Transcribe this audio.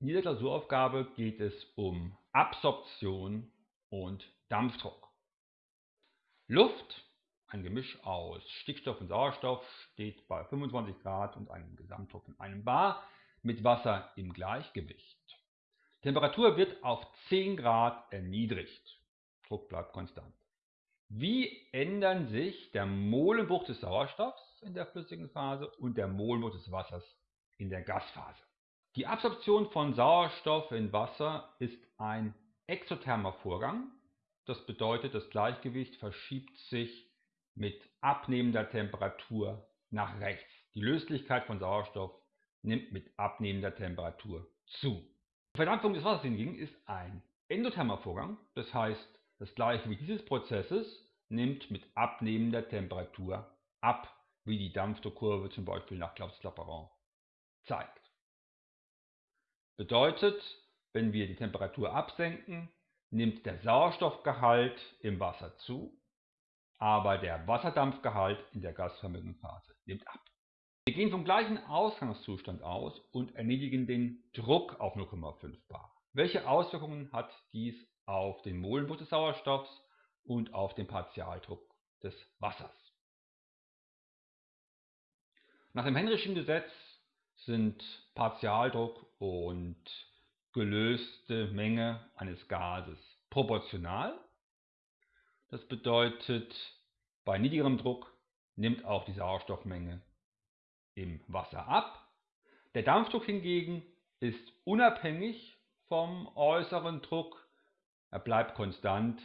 In dieser Klausuraufgabe geht es um Absorption und Dampfdruck. Luft, ein Gemisch aus Stickstoff und Sauerstoff, steht bei 25 Grad und einem Gesamtdruck von einem Bar mit Wasser im Gleichgewicht. Temperatur wird auf 10 Grad erniedrigt. Druck bleibt konstant. Wie ändern sich der Molenbruch des Sauerstoffs in der flüssigen Phase und der Molenbruch des Wassers in der Gasphase? Die Absorption von Sauerstoff in Wasser ist ein exothermer Vorgang. Das bedeutet, das Gleichgewicht verschiebt sich mit abnehmender Temperatur nach rechts. Die Löslichkeit von Sauerstoff nimmt mit abnehmender Temperatur zu. Die Verdampfung des Wassers hingegen ist ein endothermer Vorgang. Das heißt, das Gleichgewicht dieses Prozesses nimmt mit abnehmender Temperatur ab, wie die Dampfdruckkurve zum Beispiel nach Klaus-Clapeyron zeigt. Bedeutet, wenn wir die Temperatur absenken, nimmt der Sauerstoffgehalt im Wasser zu, aber der Wasserdampfgehalt in der gasförmigen Phase nimmt ab. Wir gehen vom gleichen Ausgangszustand aus und erniedrigen den Druck auf 0,5 bar. Welche Auswirkungen hat dies auf den Molenbruch des Sauerstoffs und auf den Partialdruck des Wassers? Nach dem Henry'schen Gesetz sind Partialdruck und gelöste Menge eines Gases proportional. Das bedeutet, bei niedrigerem Druck nimmt auch die Sauerstoffmenge im Wasser ab. Der Dampfdruck hingegen ist unabhängig vom äußeren Druck. Er bleibt konstant